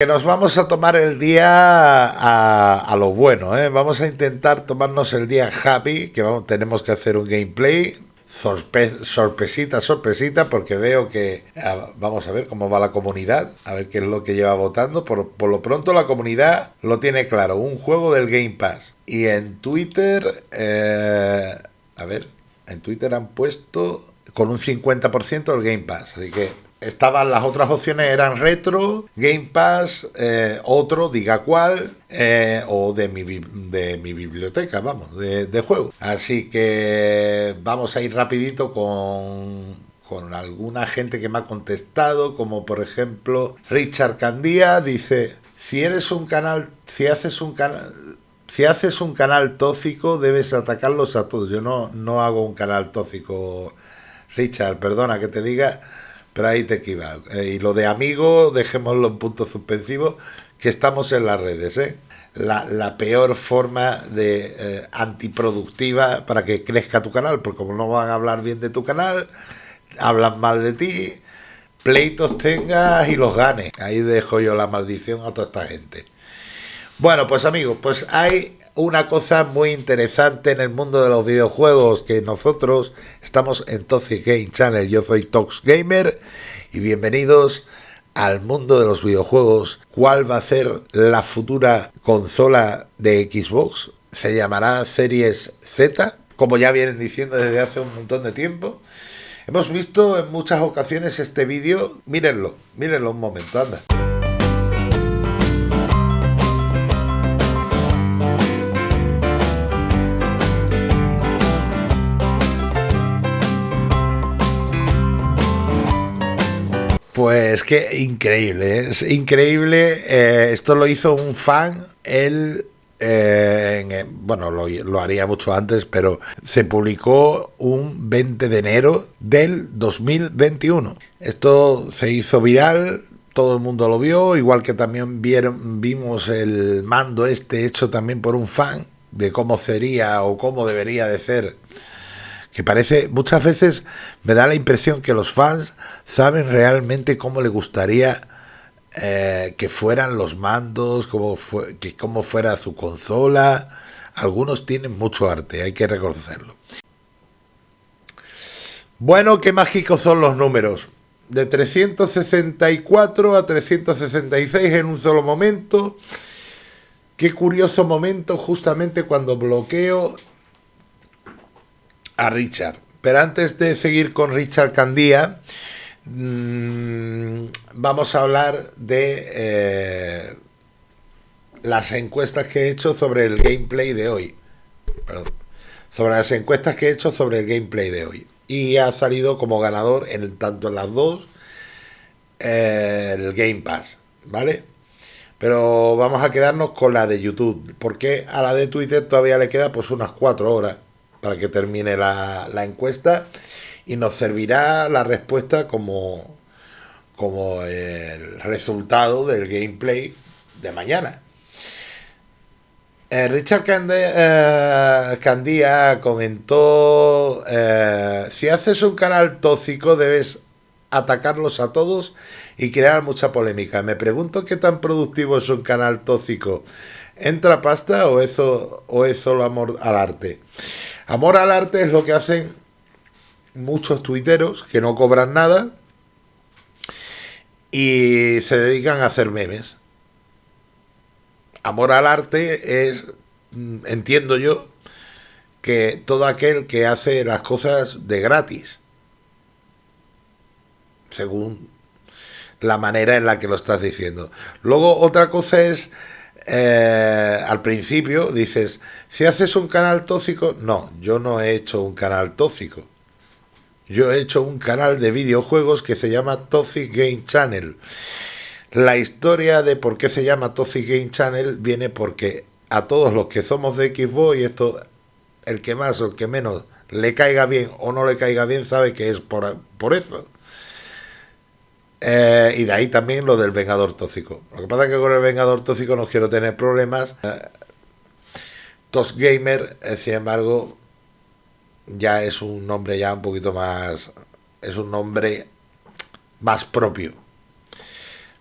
Que nos vamos a tomar el día a, lo bueno, ¿eh? Vamos a intentar tomarnos el día happy, que tenemos que hacer un gameplay. sorpresita, sorpresita, porque veo que vamos a ver cómo va la comunidad, a ver qué es lo que lleva votando. Por, lo pronto la comunidad lo tiene claro, un juego del Game Pass. Y en Twitter, eh, a ver, en Twitter han puesto con un 50% el Game Pass, así que estaban las otras opciones eran retro, Game Pass, eh, otro, diga cuál, eh, o de mi, de mi biblioteca, vamos, de, de juego. Así que vamos a ir rapidito con, con alguna gente que me ha contestado, como por ejemplo Richard Candía, dice, si eres un canal, si haces un canal... Si haces un canal tóxico, debes atacarlos a todos. Yo no, no hago un canal tóxico, Richard, perdona que te diga, ahí te equivocas. Eh, y lo de amigo, dejémoslo en punto suspensivo, que estamos en las redes, ¿eh? La, peor forma de eh, antiproductiva para que crezca tu canal, porque como no van a hablar bien de tu canal, hablan mal de ti, pleitos tengas y los ganes. Ahí dejo yo la maldición a toda esta gente. Bueno, pues amigos, pues hay una cosa muy interesante en el mundo de los videojuegos que nosotros estamos en Toxic Game Channel. Yo soy Tox Gamer y bienvenidos al mundo de los videojuegos. ¿Cuál va a ser la futura consola de Xbox? Se llamará Series Z, como ya vienen diciendo desde hace un montón de tiempo. Hemos visto en muchas ocasiones este vídeo. Mírenlo, mírenlo un momento, anda. Pues qué increíble, es increíble. Eh, esto lo hizo un fan, él, eh, bueno, lo, lo, haría mucho antes, pero se publicó un 20 de enero del 2021. Esto se hizo viral, todo el mundo lo vio, igual que también vieron, vimos el mando este hecho también por un fan de cómo sería o cómo debería de ser que parece, muchas veces me da la impresión que los fans saben realmente cómo le gustaría eh, que fueran los mandos, cómo, fue, que cómo fuera su consola. Algunos tienen mucho arte, hay que reconocerlo. Bueno, qué mágicos son los números. De 364 a 366 en un solo momento. Qué curioso momento justamente cuando bloqueo a Richard. Pero antes de seguir con Richard Candía, mm, vamos a hablar de eh, las encuestas que he hecho sobre el gameplay de hoy. Sobre las encuestas que he hecho sobre el gameplay de hoy. Y ha salido como ganador en tanto en las dos eh, el Game Pass, ¿vale? Pero vamos a quedarnos con la de YouTube, porque a la de Twitter todavía le queda pues unas cuatro horas para que termine la, encuesta y nos servirá la respuesta como, como el resultado del gameplay de mañana. Eh, Richard Candía, eh, comentó, eh, si haces un canal tóxico debes atacarlos a todos y crear mucha polémica. Me pregunto qué tan productivo es un canal tóxico. ¿Entra pasta o eso, o es solo amor al arte? Amor al arte es lo que hacen muchos tuiteros que no cobran nada y se dedican a hacer memes. Amor al arte es, mm, entiendo yo, que todo aquel que hace las cosas de gratis, según la manera en la que lo estás diciendo. Luego otra cosa es eh, al principio dices, si haces un canal tóxico, no, yo no he hecho un canal tóxico. Yo he hecho un canal de videojuegos que se llama Toxic Game Channel. La historia de por qué se llama Toxic Game Channel viene porque a todos los que somos de Xbox y esto, el que más o el que menos le caiga bien o no le caiga bien sabe que es por, por eso. Eh, y de ahí también lo del Vengador Tóxico. Lo que pasa es que con el Vengador Tóxico no quiero tener problemas. Eh, Gamer, eh, sin embargo, ya es un nombre ya un poquito más... Es un nombre más propio.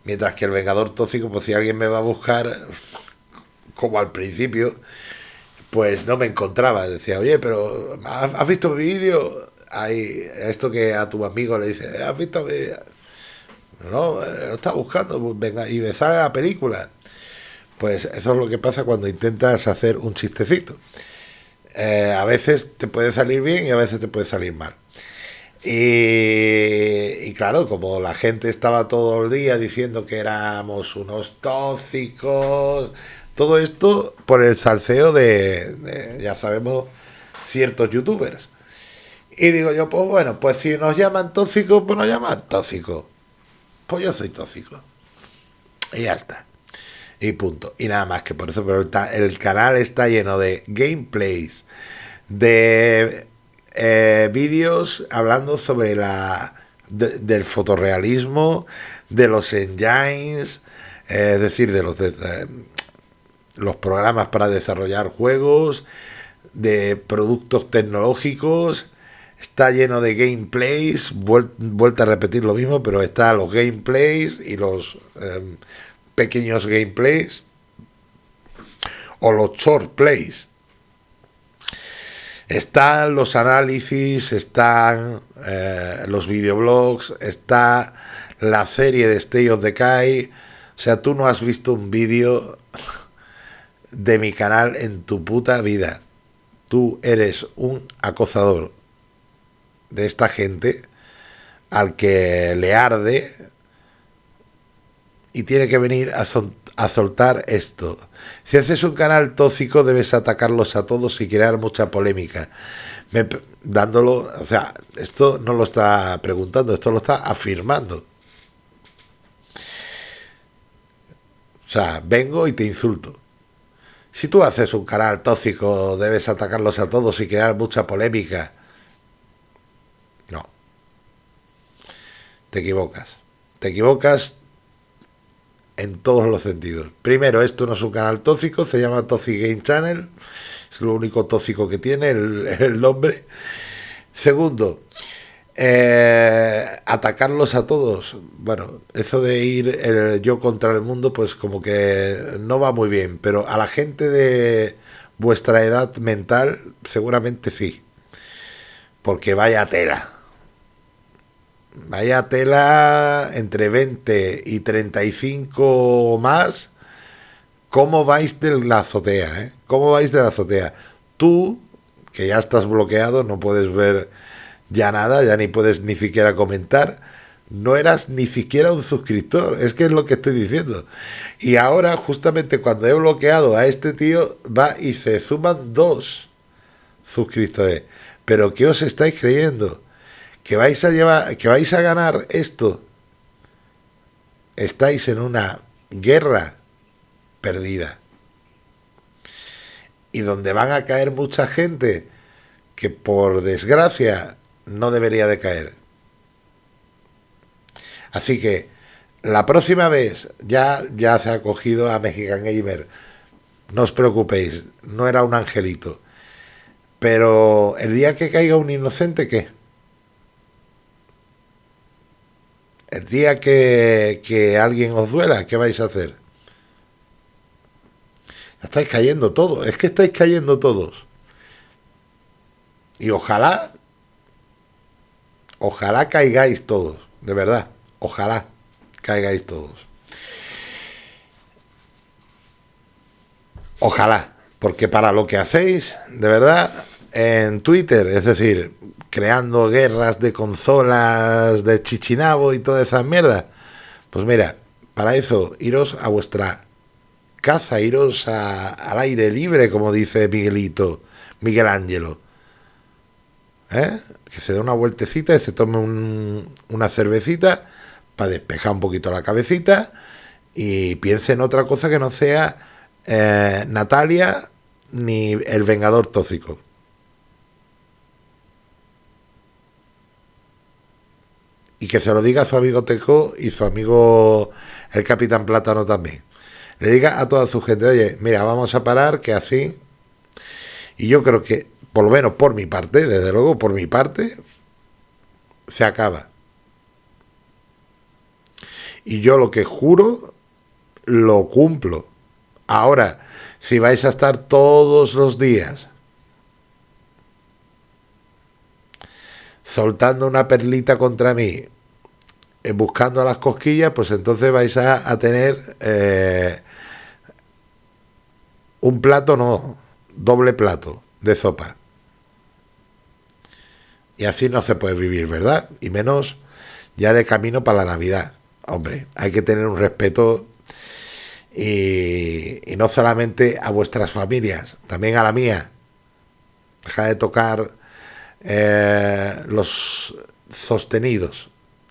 Mientras que el Vengador Tóxico, pues si alguien me va a buscar, como al principio, pues no me encontraba. Decía, oye, pero ¿has visto mi vídeo? Esto que a tu amigo le dice, ¿has visto mi No, lo está buscando, pues venga, y me sale la película. Pues eso es lo que pasa cuando intentas hacer un chistecito. Eh, a veces te puede salir bien y a veces te puede salir mal. Y, claro, como la gente estaba todo el día diciendo que éramos unos tóxicos, todo esto por el salseo de, ya sabemos, ciertos youtubers. Y digo yo, pues bueno, pues si nos llaman tóxicos, pues nos llaman tóxicos. Pues yo soy tóxico. Y ya está. Y punto. Y nada más que por eso, pero el canal está lleno de gameplays, de eh, vídeos hablando sobre la del fotorrealismo, de los engines, eh, es decir, de los, los programas para desarrollar juegos, de productos tecnológicos, está lleno de gameplays, vuelta a repetir lo mismo, pero está los gameplays y los em, pequeños gameplays o los short plays están los análisis, están eh, los videoblogs, está la serie de Stay of Decay. O sea, tú no has visto un vídeo de mi canal en tu puta vida. Tú eres un acosador de esta gente al que le arde y tiene que venir a, soltar esto. Si haces un canal tóxico debes atacarlos a todos y crear mucha polémica. dándolo, o sea, esto no lo está preguntando, esto lo está afirmando. O sea, vengo y te insulto. Si tú haces un canal tóxico, debes atacarlos a todos y crear mucha polémica. Te equivocas. Te equivocas en todos los sentidos. Primero, esto no es un canal tóxico, se llama Toxic Game Channel, es lo único tóxico que tiene el, nombre. Segundo, eh, atacarlos a todos. Bueno, eso de ir eh, yo contra el mundo, pues como que no va muy bien, pero a la gente de vuestra edad mental, seguramente sí. Porque vaya tela. Vaya tela entre 20 y 35 más. ¿Cómo vais de la azotea? Eh? ¿Cómo vais de la azotea? Tú, que ya estás bloqueado, no puedes ver ya nada, ya ni puedes ni siquiera comentar. No eras ni siquiera un suscriptor, es que es lo que estoy diciendo. Y ahora, justamente cuando he bloqueado a este tío, va y se suman dos suscriptores. Pero ¿qué os estáis creyendo? Que vais a llevar, que vais a ganar esto, estáis en una guerra perdida. Y donde van a caer mucha gente que por desgracia no debería de caer. Así que la próxima vez ya, ya se ha cogido a Mexican Gamer. No os preocupéis, no era un angelito. Pero el día que caiga un inocente, ¿qué? El día que, alguien os duela, ¿qué vais a hacer? Estáis cayendo todos, es que estáis cayendo todos. Y ojalá, ojalá caigáis todos, de verdad, ojalá caigáis todos. Ojalá, porque para lo que hacéis, de verdad, en Twitter, es decir, creando guerras de consolas de Chichinabo y toda esa mierda. Pues mira, para eso, iros a vuestra caza, iros al aire libre, como dice Miguelito, Miguel Ángelo. ¿Eh? Que se dé una vueltecita y se tome una cervecita para despejar un poquito la cabecita y piense en otra cosa que no sea eh, Natalia ni el Vengador Tóxico. Y que se lo diga a su amigo Teco y su amigo el Capitán Plátano también. Le diga a toda su gente, oye, mira, vamos a parar, que así. Y yo creo que, por lo menos por mi parte, desde luego por mi parte, se acaba. Y yo lo que juro, lo cumplo. Ahora, si vais a estar todos los días soltando una perlita contra mí, eh, buscando las cosquillas, pues entonces vais a, tener eh, un plato, no, doble plato de sopa. Y así no se puede vivir, ¿verdad? Y menos ya de camino para la Navidad. Hombre, hay que tener un respeto y, no solamente a vuestras familias, también a la mía. Deja de tocar eh, los sostenidos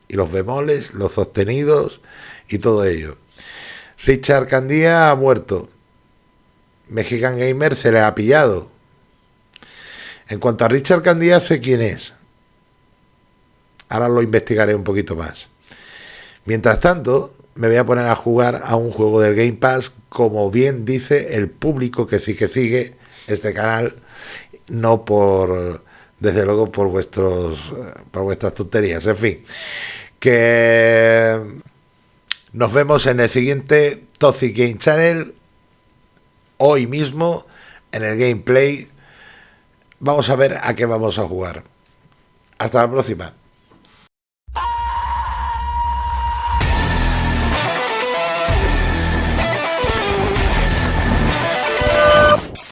y los bemoles, los sostenidos y todo ello. Richard Candía ha muerto. Mexican Gamer se le ha pillado. En cuanto a Richard Candía, sé quién es. Ahora lo investigaré un poquito más. Mientras tanto, me voy a poner a jugar a un juego del Game Pass, como bien dice el público que sí que sigue este canal, no por, desde luego, por vuestros, por vuestras tonterías. En fin, que nos vemos en el siguiente Toxic Game Channel, hoy mismo, en el gameplay. Vamos a ver a qué vamos a jugar. Hasta la próxima.